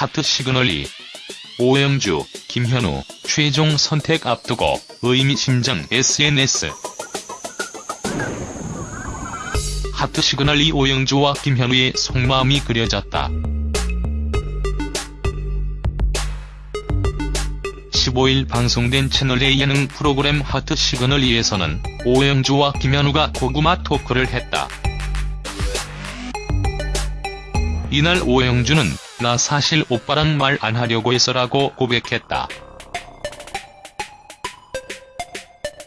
하트 시그널 2 오영주, 김현우 최종 선택 앞두고 의미심장 SNS 하트 시그널 2 오영주와 김현우의 속마음이 그려졌다. 15일 방송된 채널A 예능 프로그램 하트 시그널 2에서는 오영주와 김현우가 고구마 토크를 했다. 이날 오영주는 나 사실 오빠랑 말 안 하려고 해서라고 고백했다.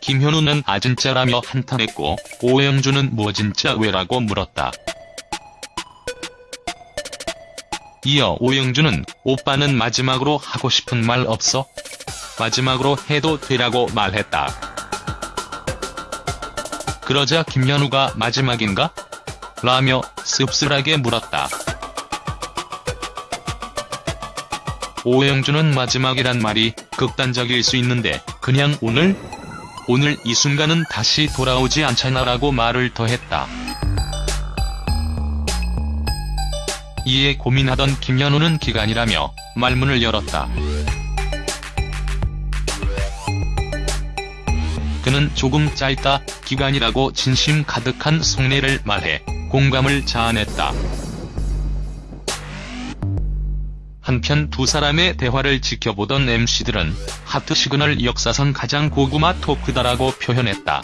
김현우는 아 진짜라며 한탄했고 오영주는 뭐 진짜 왜라고 물었다. 이어 오영주는 오빠는 마지막으로 하고 싶은 말 없어? 마지막으로 해도 되라고 말했다. 그러자 김현우가 마지막인가? 라며 씁쓸하게 물었다. 오영주는 마지막이란 말이 극단적일 수 있는데 그냥 오늘? 오늘 이 순간은 다시 돌아오지 않잖아라고 말을 더했다. 이에 고민하던 김현우는 기간이라며 말문을 열었다. 그는 조금 짧다 기간이라고 진심 가득한 속내를 말해 공감을 자아냈다. 한편 두 사람의 대화를 지켜보던 MC들은 하트 시그널 역사상 가장 고구마 토크다라고 표현했다.